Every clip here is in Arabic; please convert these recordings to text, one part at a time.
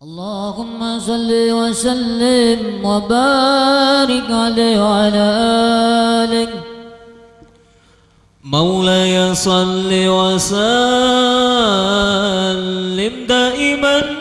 اللهم صل وسلم وبارك عليه وعلى آله. مولاي صل وسلم دائما.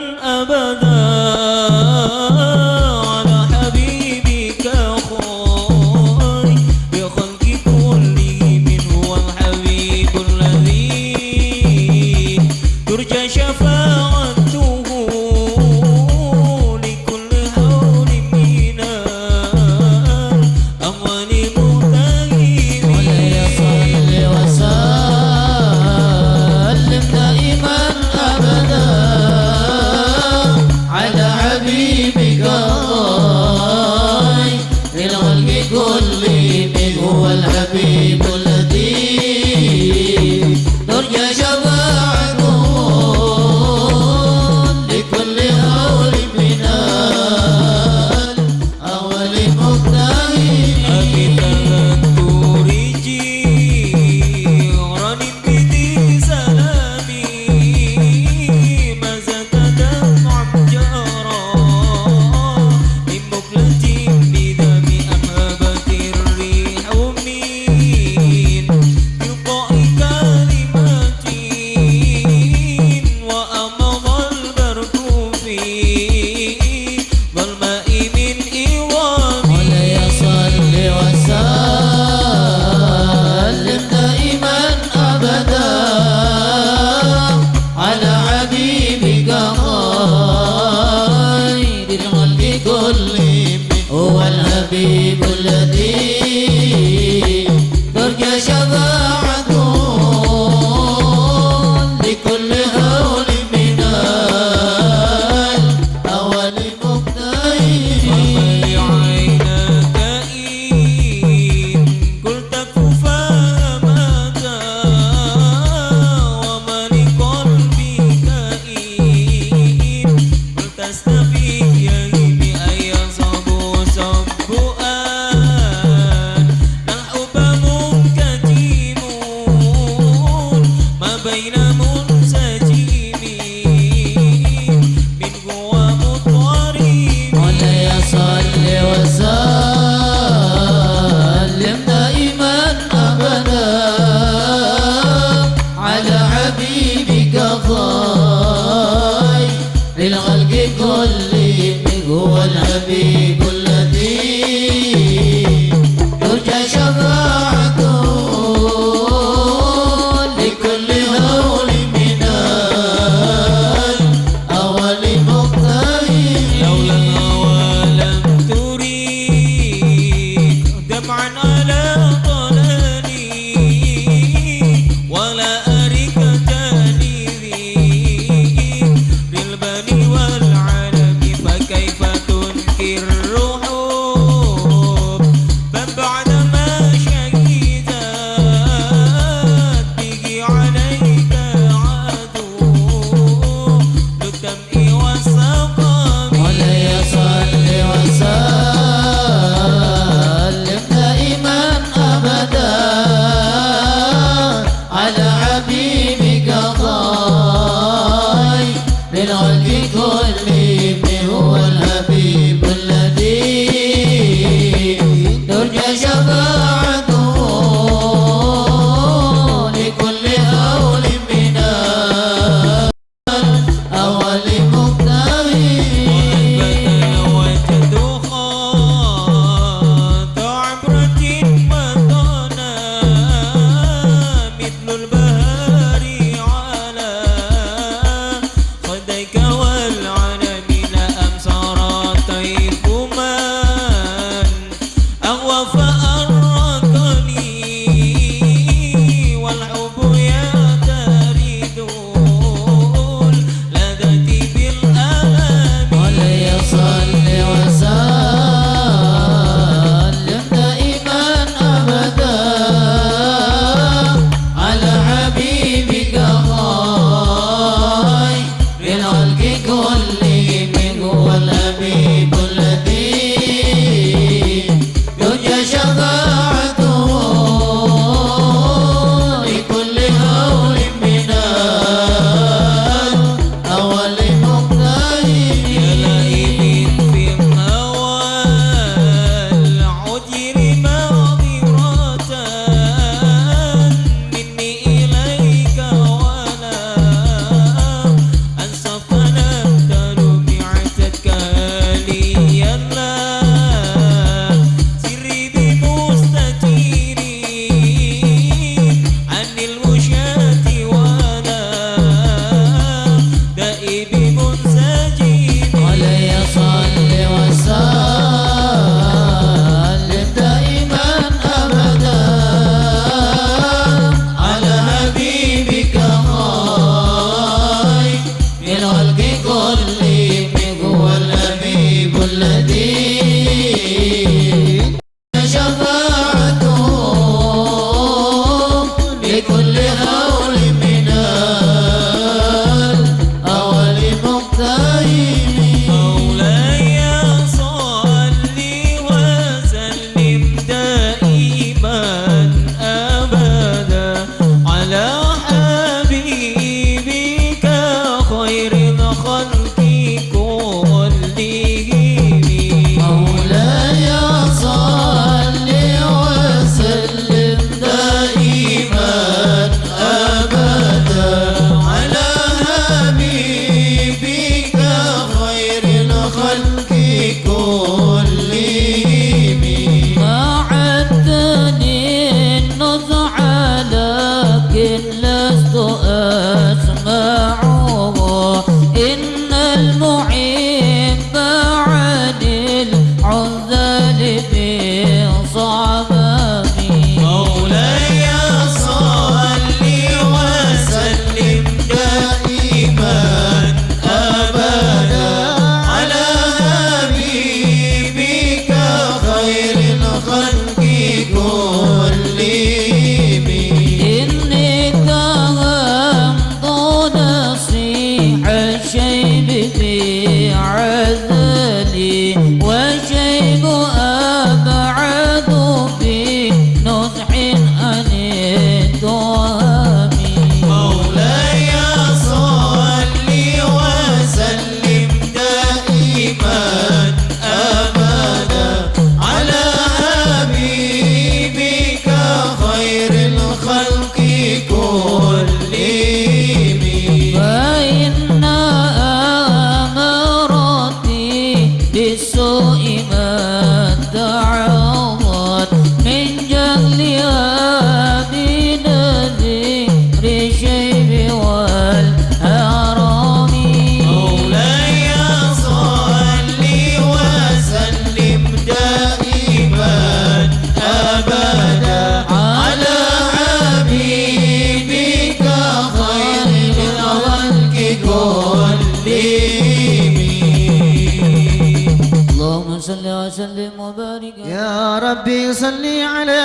ربي صل على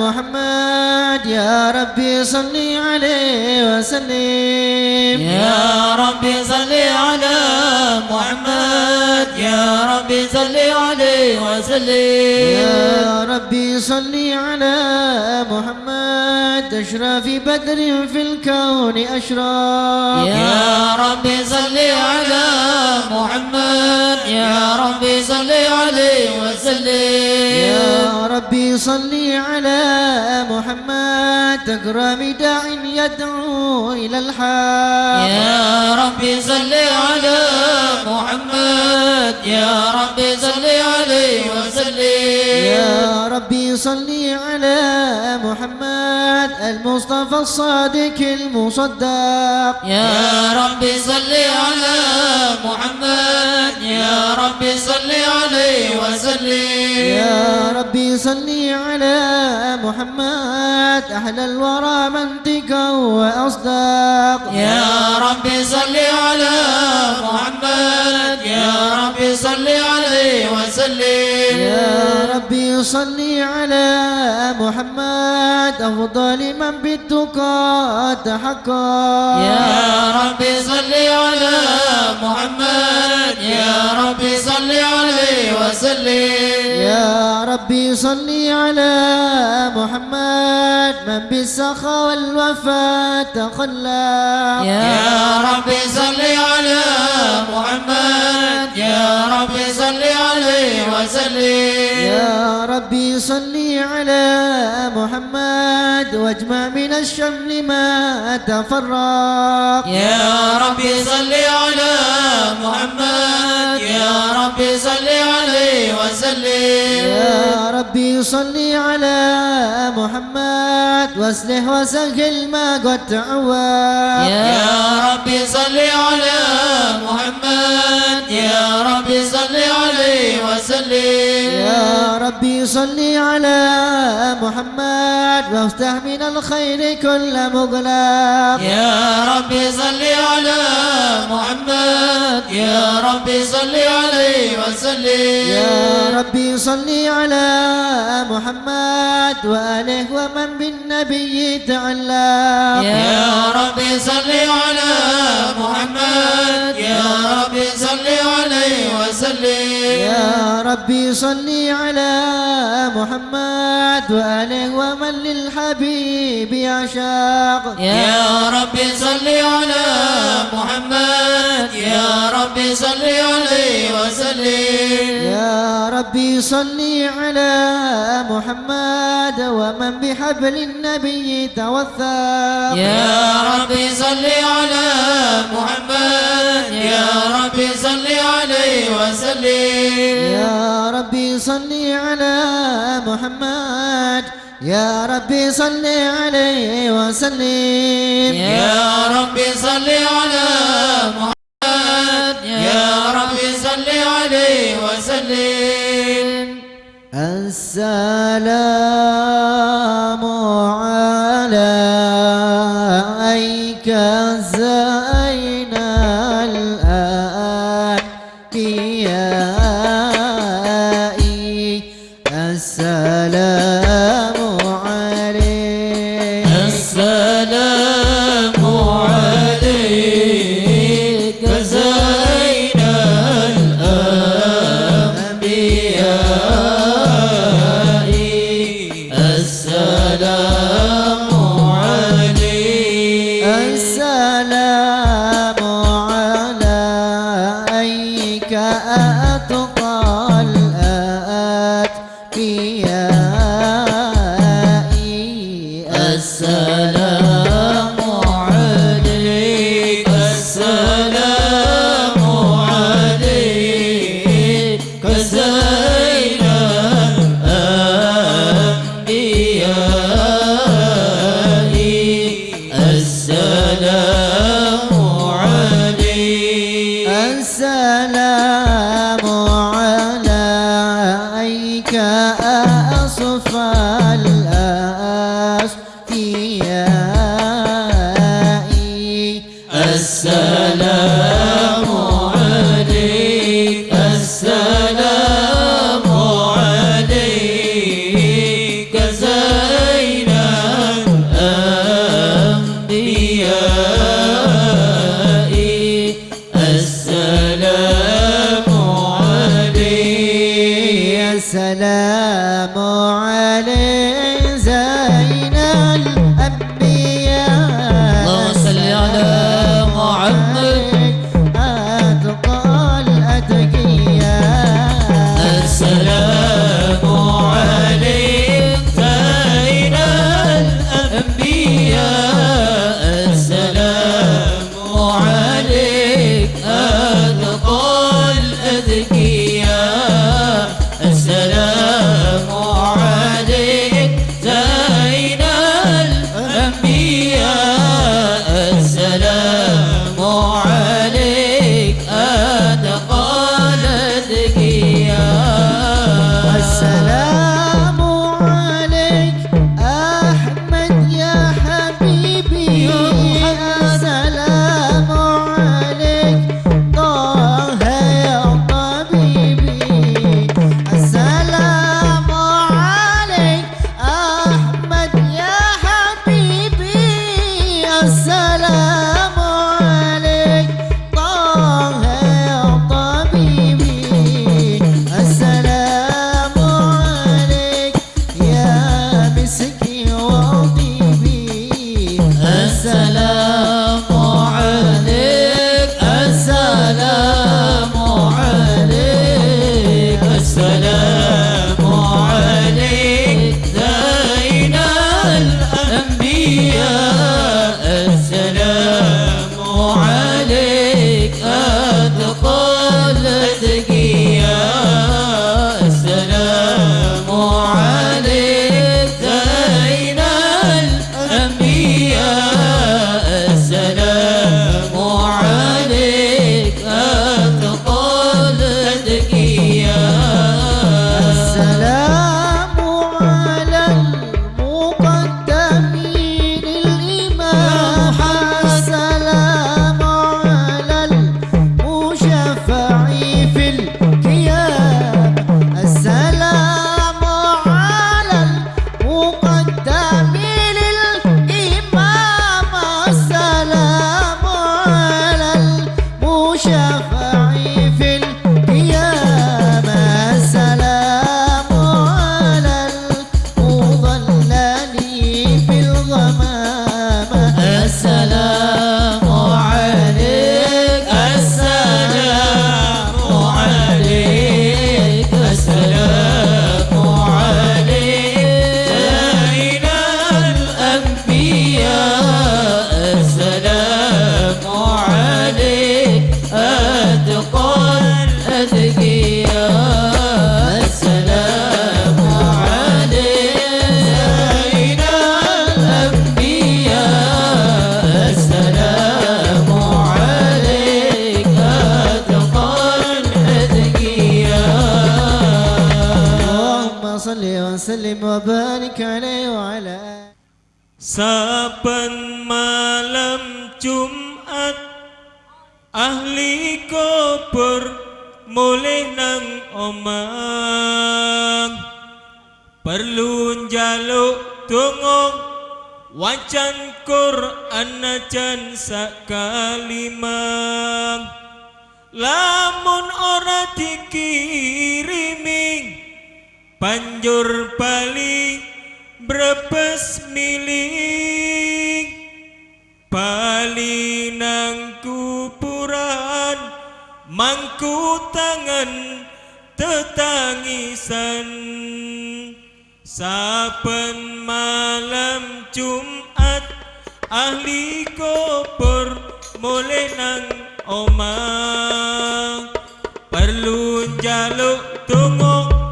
محمد. يا ربي صل عليه وسلم. يا ربي صل على محمد. يا ربي صل عليه وسلم. يا ربي صل على محمد. أشرف بدر في الكون أشرف يا ربي صل على محمد. يا ربي صل عليه وسلم. يا ربي صل على محمد. أكرم داع يدعو إلى الحق. يا ربي صل على محمد. يا ربي صل عليه وسلم. يا ربي صل على محمد المصطفى الصادق المصدق. يا ربي صل على محمد يا ربي صل عليه وسلم. يا ربي صل على محمد أحلى الورى منطقا وأصدق. يا ربي صل على محمد يا ربي صل عليه وسلم. يا ربي صل على محمد أفضل من بالتقى تحقق. يا ربي صل على محمد. يا ربي صل عليه وسلم. يا ربي صل على محمد من بالسخاء والوفاء تخلق يا ربي صل على محمد. يا ربي صل عليه وسلم. يا ربي صل على محمد واجمع من الشمل ما تفرق. يا ربي صل على محمد. يا ربي صل عليه وسلم. يا ربي صل على محمد واصلح وسهل ما قد تعود يا ربي صل على محمد يا ربي صل عليه وسلم. يا ربي صل على محمد وافتح من الخير كل مغلق يا ربي صل على محمد. يا ربي صل عليه وسلم. يا ربي صل على محمد وآله ومن بالنبي تعلق يا ربي صل على محمد. يا ربي صل عليه وسلم. يا ربي صل على محمد وآله ومن للحبيب يعشق يا ربي صل على محمد. يا ربي صل عليه وسلم. يا ربي صل على محمد ومن بحبل النبي توثق يا ربي صل على محمد يا ربي صل عليه وسلم. يا ربي صل على محمد يا ربي صل عليه وسلم. يا ربي صل على محمد يا ربي صل عليه وسلم. السلام عليك زين الأنبياء. السلام عليك. السلام Saben malam Jumat Ahli kubur Mulih nang omang Perlu njaluk dungo Wacan Quran Najan sakalimang Lamun ora dikirimi Banjur balik brebes milik Palinang kupuran mangku tangan tetangisan. Saben malam jumat ahli kubur mulai nang omah. Perlu jaluk tunggu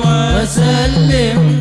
وسلم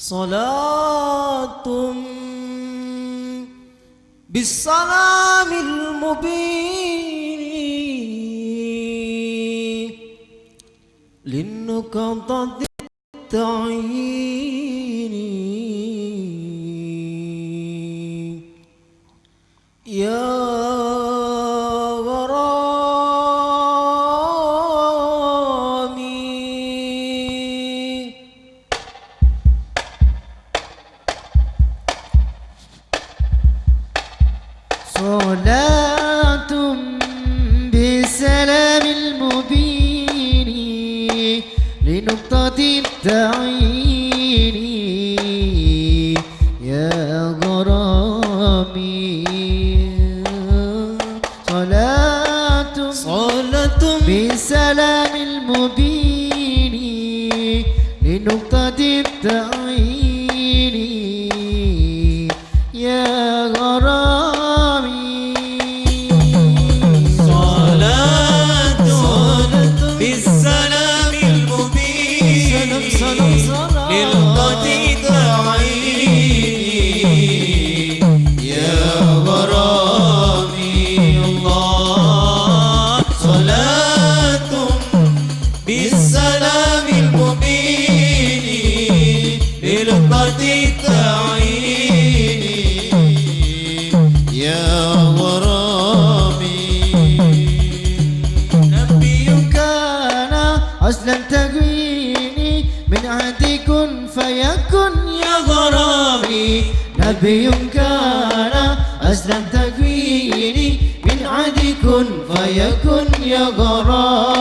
صلاة بالسلام المبين للنكضة التعيين تعيني يا غرامي. صلاة صلاة بسلام المبين لنقطة التعيين يا غرامي. نبي كان أسلم تقويني من عدي كن فيكن يا غرامي. نبي كان من كن فيكن يا غرامي.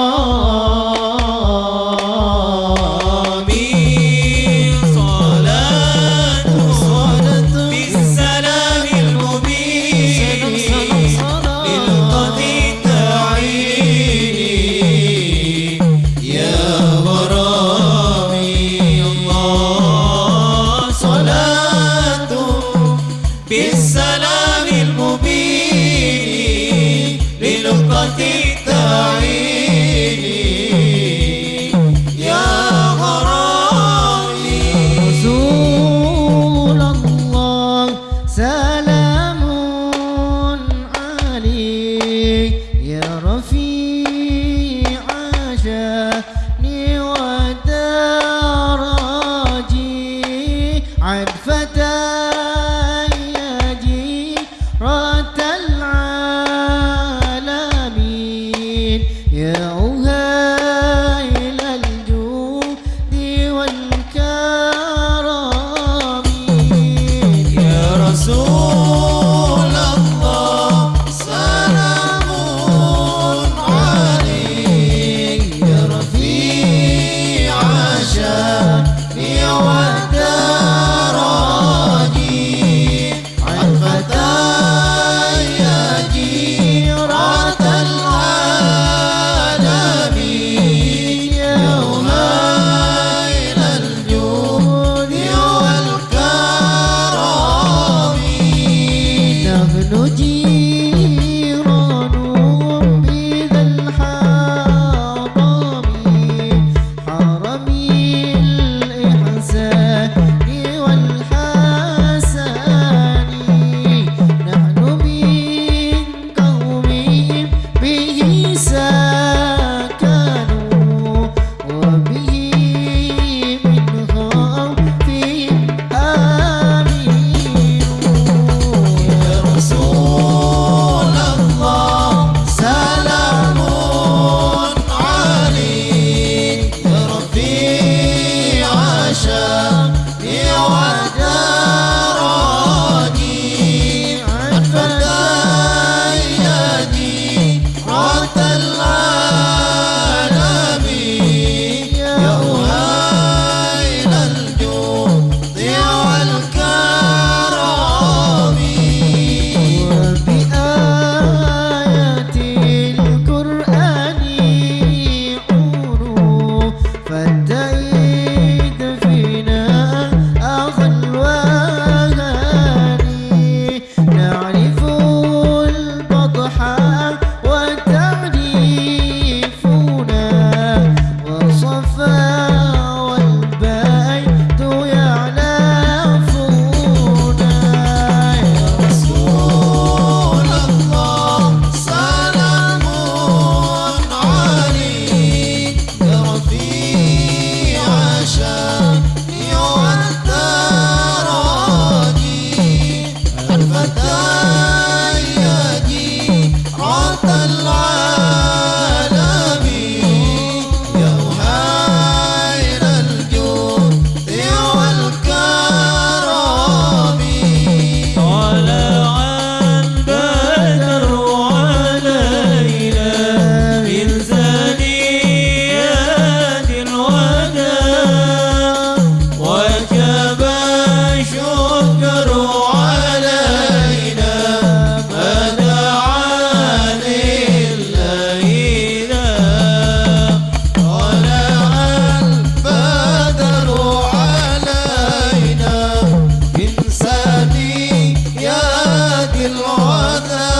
العذاب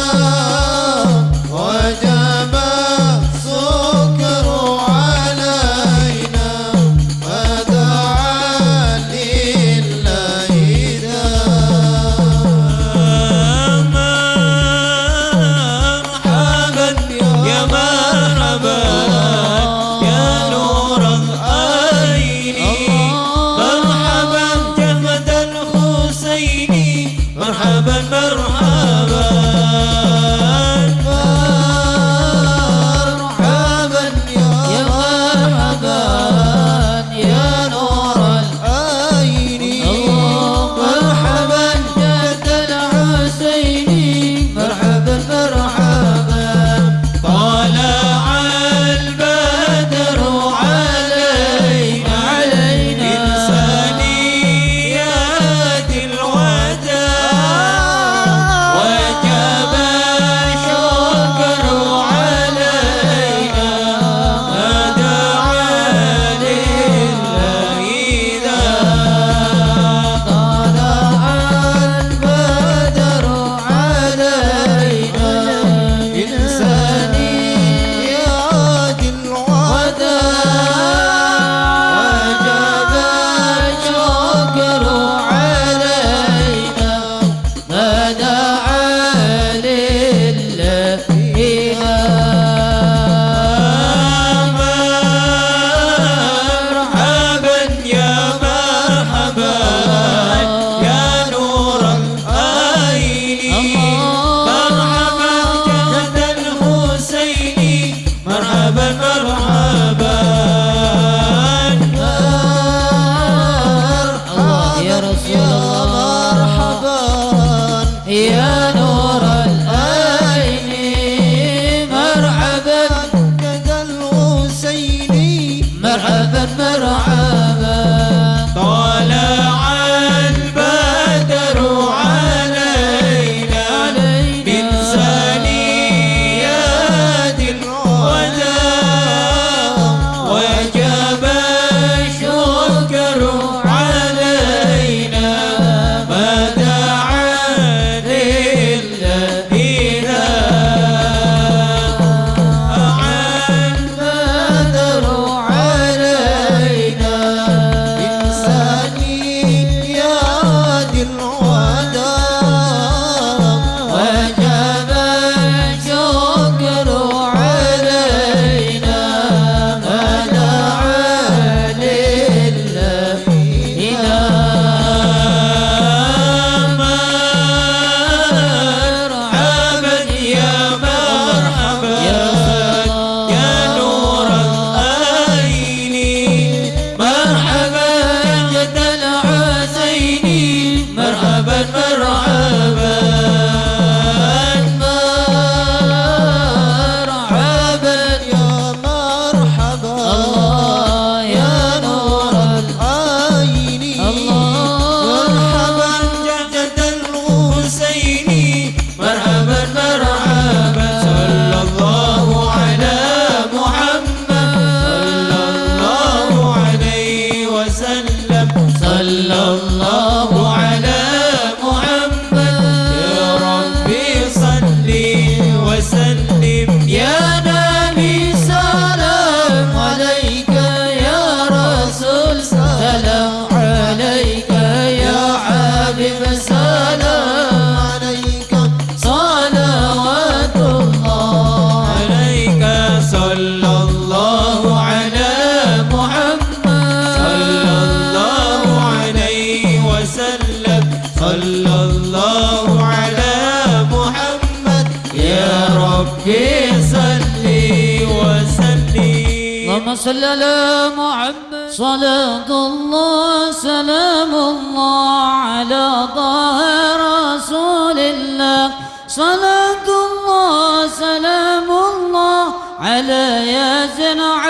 على ياسين حبيب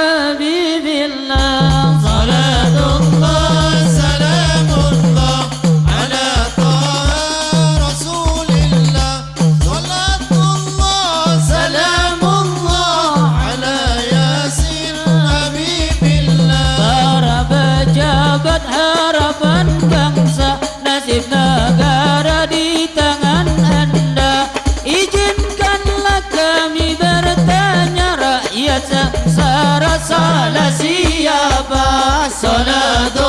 sona do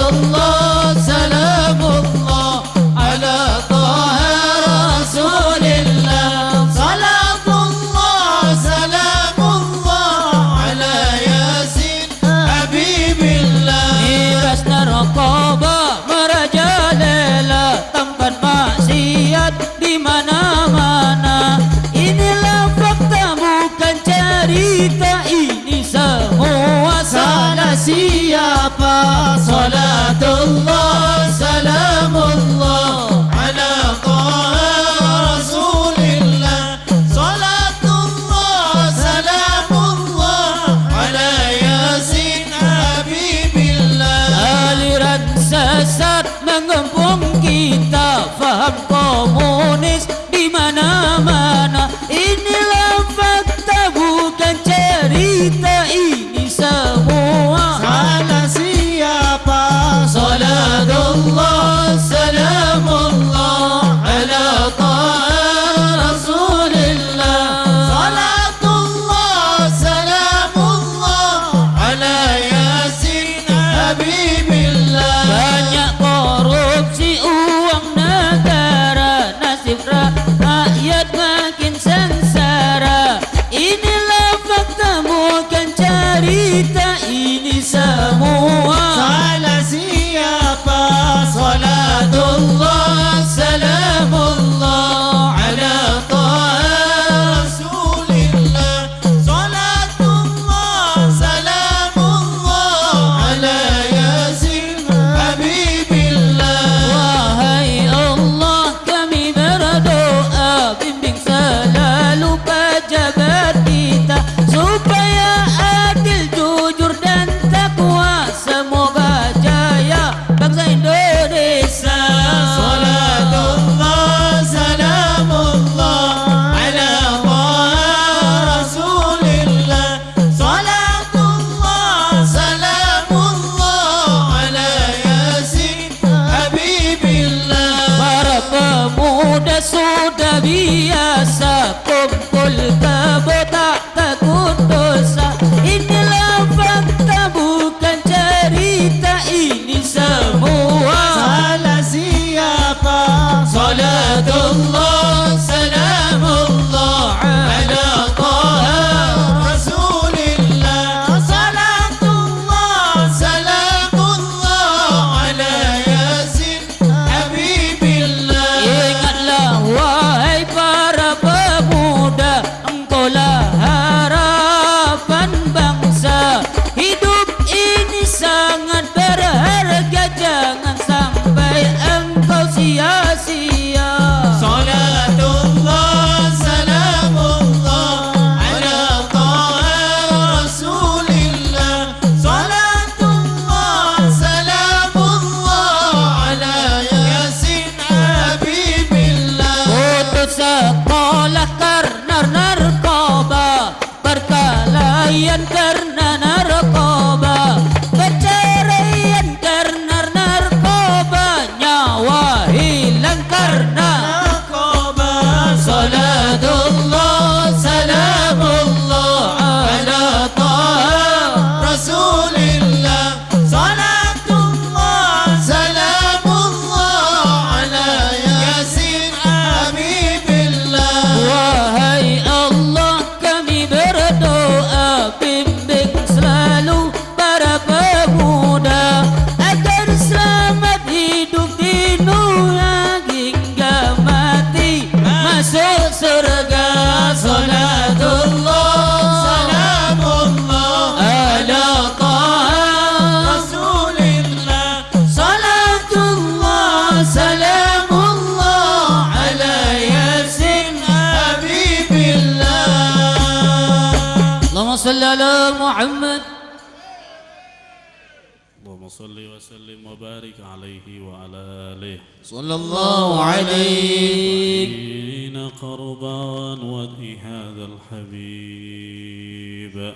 صلى الله عليه حين قربان وجه هذا الحبيب.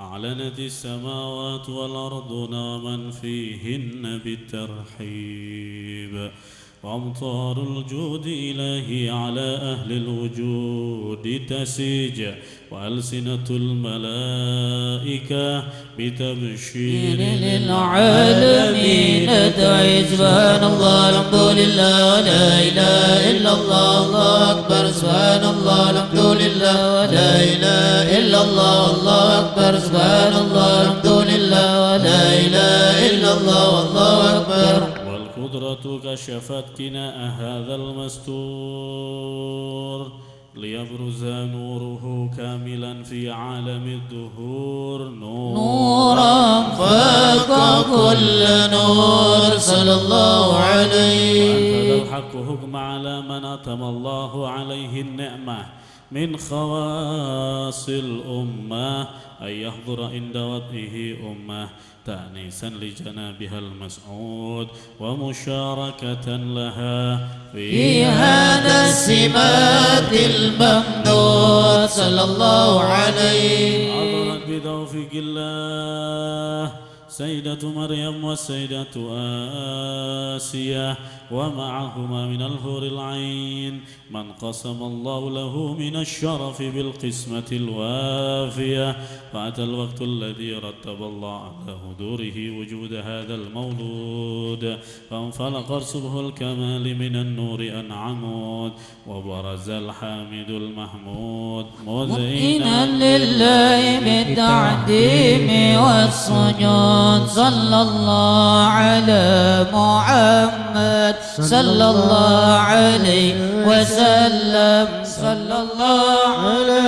أعلنت السماوات والأرض ومن فيهن بالترحيب. وأمطار الجود إلهي على أهل الوجود تسيج. وألسنة الملائكة بتبشير للعالمين. ادعي سبحان الله الحمد لله لا إله إلا الله الله أكبر سبحان الله الحمد لله لا إله إلا الله الله أكبر سبحان الله الحمد لله لا إله إلا الله والله أكبر. والقدرة كشفت كناء هذا المستور. ليبرز نوره كاملا في عالم الدهور. نور نورا فوق كل نور صلى الله عليه. وأنفذ الحق حكم على من أتم الله عليه النعمة من خواص الأمة. أن يحضر عند وضعه أمة تأنيسا لجنابها المسعود ومشاركة لها في هذا السمات الممدود صلى الله عليه. عبرت بتوفيق الله. سيدة مريم والسيدة آسية ومعهما من الهور العين من قسم الله له من الشرف بالقسمة الوافية. فأتى الوقت الذي رتب الله على هدوره وجود هذا المولود فانفلق رسله الكمال من النور أنعمود وبرز الحامد المحمود. مذعنا لله بالتعظيم والسجود. صلى الله على محمد. صلى الله عليه وسلم. صلى الله على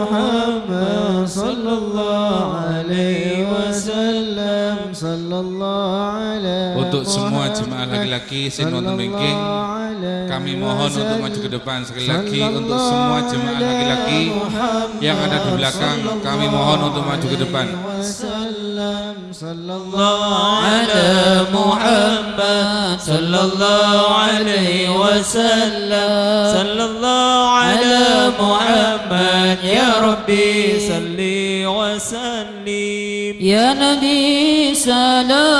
محمد صلى الله عليه وسلم صلى الله على Untuk semua jemaah laki-laki sing wonten mriki kami mohon untuk maju ke depan sekali lagi untuk semua jemaah laki-laki yang ada di belakang kami mohon untuk maju ke depan وسلم صلى الله على محمد صلى الله عليه وسلم. صلى الله على محمد. يا ربي صل وسلم. يا نبي سلام.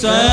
Sir.